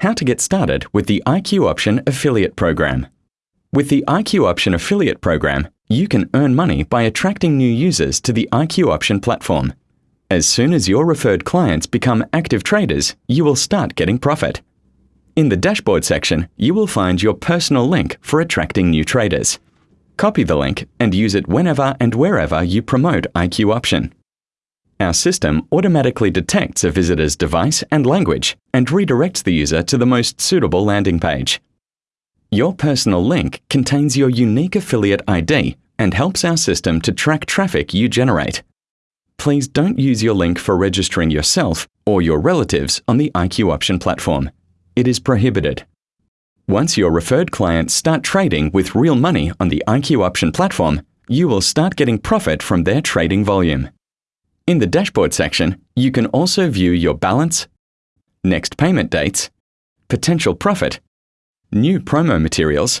How to get started with the IQ Option Affiliate Program. With the IQ Option Affiliate Program, you can earn money by attracting new users to the IQ Option platform. As soon as your referred clients become active traders, you will start getting profit. In the dashboard section, you will find your personal link for attracting new traders. Copy the link and use it whenever and wherever you promote IQ Option. Our system automatically detects a visitor's device and language and redirects the user to the most suitable landing page. Your personal link contains your unique affiliate ID and helps our system to track traffic you generate. Please don't use your link for registering yourself or your relatives on the IQ Option platform. It is prohibited. Once your referred clients start trading with real money on the IQ Option platform, you will start getting profit from their trading volume. In the dashboard section, you can also view your balance, next payment dates, potential profit, new promo materials,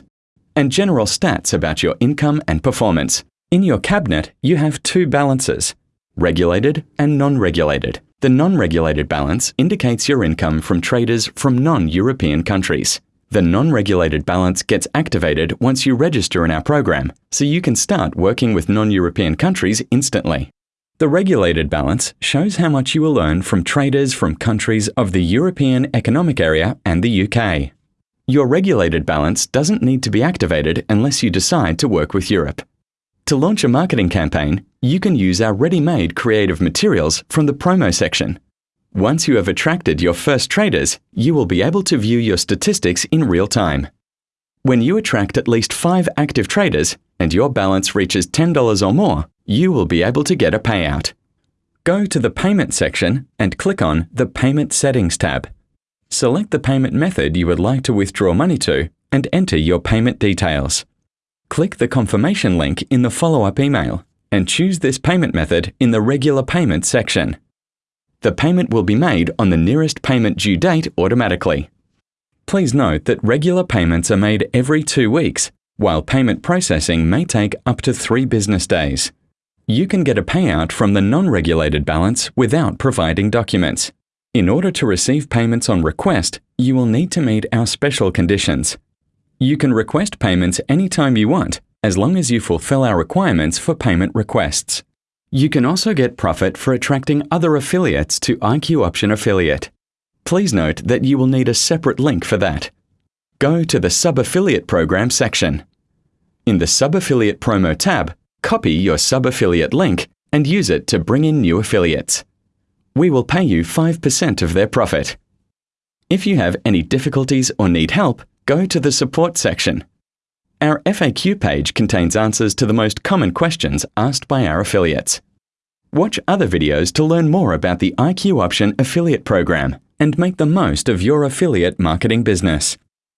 and general stats about your income and performance. In your cabinet, you have two balances, regulated and non-regulated. The non-regulated balance indicates your income from traders from non-European countries. The non-regulated balance gets activated once you register in our program, so you can start working with non-European countries instantly. The regulated balance shows how much you will earn from traders from countries of the European Economic Area and the UK. Your regulated balance doesn't need to be activated unless you decide to work with Europe. To launch a marketing campaign, you can use our ready-made creative materials from the promo section. Once you have attracted your first traders, you will be able to view your statistics in real time. When you attract at least five active traders and your balance reaches $10 or more, you will be able to get a payout. Go to the Payment section and click on the Payment Settings tab. Select the payment method you would like to withdraw money to and enter your payment details. Click the confirmation link in the follow-up email and choose this payment method in the Regular Payment section. The payment will be made on the nearest payment due date automatically. Please note that regular payments are made every two weeks, while payment processing may take up to three business days you can get a payout from the non-regulated balance without providing documents. In order to receive payments on request, you will need to meet our special conditions. You can request payments anytime you want, as long as you fulfill our requirements for payment requests. You can also get profit for attracting other affiliates to IQ Option Affiliate. Please note that you will need a separate link for that. Go to the Sub-Affiliate Program section. In the Sub-Affiliate Promo tab, Copy your sub-affiliate link and use it to bring in new affiliates. We will pay you 5% of their profit. If you have any difficulties or need help, go to the support section. Our FAQ page contains answers to the most common questions asked by our affiliates. Watch other videos to learn more about the IQ Option affiliate program and make the most of your affiliate marketing business.